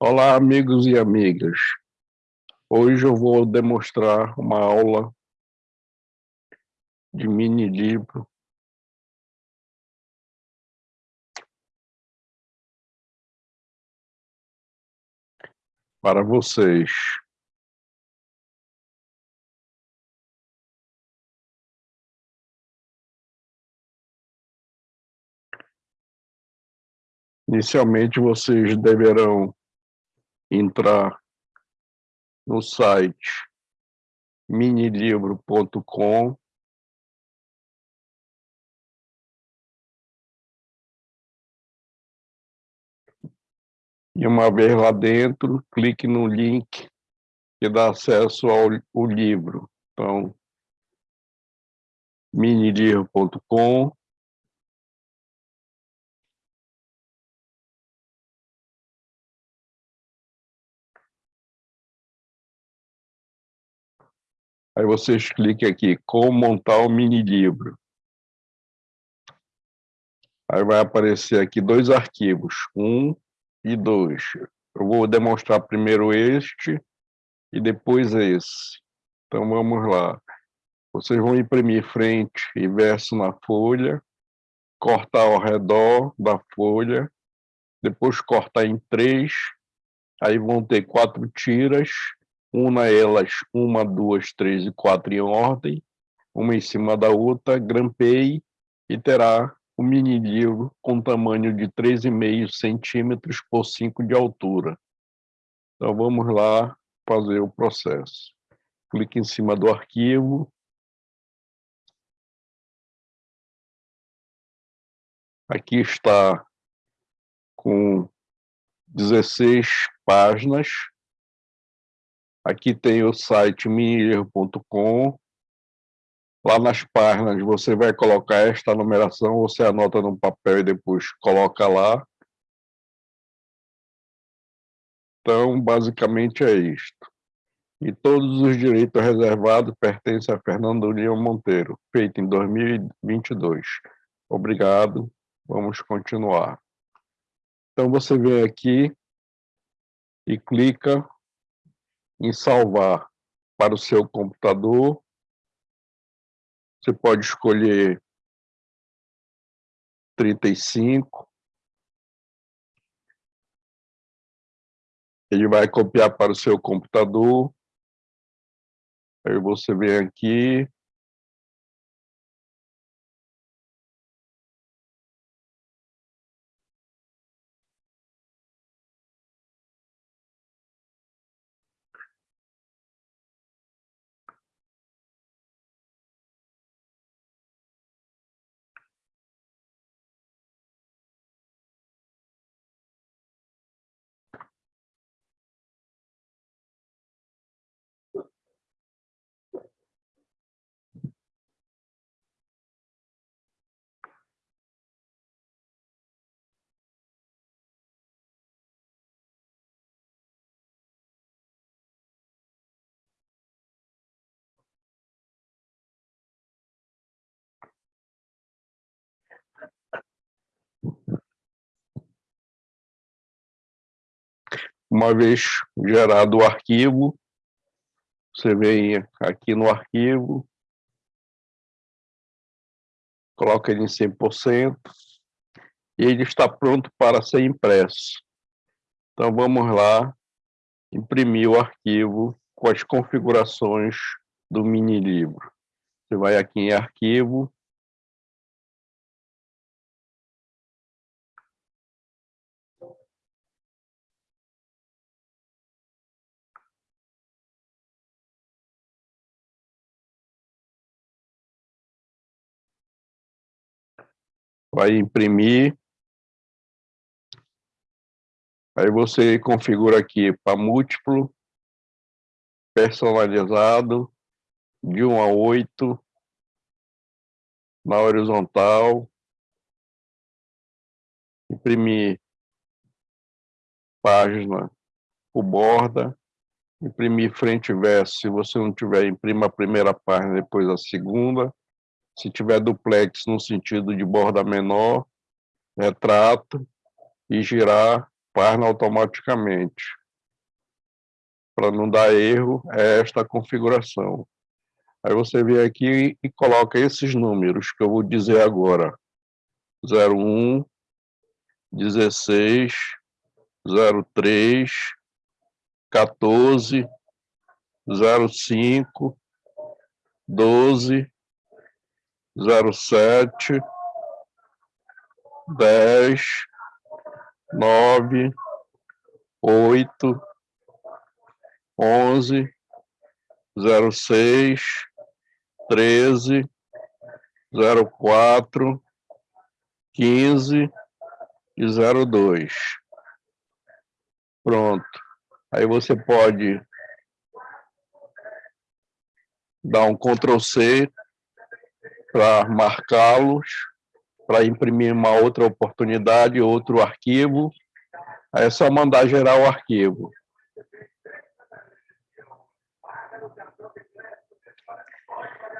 Olá, amigos e amigas. Hoje eu vou demonstrar uma aula de mini livro para vocês. Inicialmente, vocês deverão entrar no site minilivro.com e uma vez lá dentro, clique no link que dá acesso ao, ao livro. Então, minilivro.com Aí vocês cliquem aqui, como montar o mini livro. Aí vai aparecer aqui dois arquivos, um e dois. Eu vou demonstrar primeiro este e depois esse. Então vamos lá. Vocês vão imprimir frente e verso na folha, cortar ao redor da folha, depois cortar em três, aí vão ter quatro tiras, una elas uma, duas, três e quatro em ordem, uma em cima da outra, grampeie e terá um mini livro com tamanho de 3,5 centímetros por 5 de altura. Então vamos lá fazer o processo. Clique em cima do arquivo. Aqui está com 16 páginas Aqui tem o site minierro.com. Lá nas páginas você vai colocar esta numeração, você anota no papel e depois coloca lá. Então, basicamente é isto. E todos os direitos reservados pertencem a Fernando União Monteiro, feito em 2022. Obrigado, vamos continuar. Então, você vem aqui e clica em salvar para o seu computador. Você pode escolher 35. Ele vai copiar para o seu computador. Aí você vem aqui, Uma vez gerado o arquivo, você vem aqui no arquivo, coloca ele em 100%, e ele está pronto para ser impresso. Então, vamos lá, imprimir o arquivo com as configurações do mini livro. Você vai aqui em arquivo, vai imprimir. Aí você configura aqui para múltiplo, personalizado, de 1 a 8, na horizontal, imprimir página por borda, imprimir frente e verso, se você não tiver, imprima a primeira página, depois a segunda, se tiver duplex no sentido de borda menor, retrato e girar Faz automaticamente. Para não dar erro, é esta configuração. Aí você vem aqui e coloca esses números que eu vou dizer agora. 01, 16, 03, 14, 05, 12, 07, 10, 9, 8, 11, 06, 13, 04, 15 e 02. Pronto. Aí você pode dar um Ctrl C para marcá-los, para imprimir uma outra oportunidade, outro arquivo. Aí é só mandar gerar o arquivo.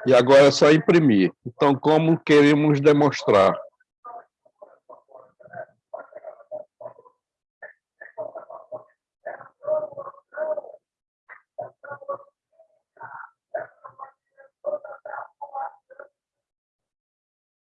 E agora é só imprimir. Então, como queremos demonstrar?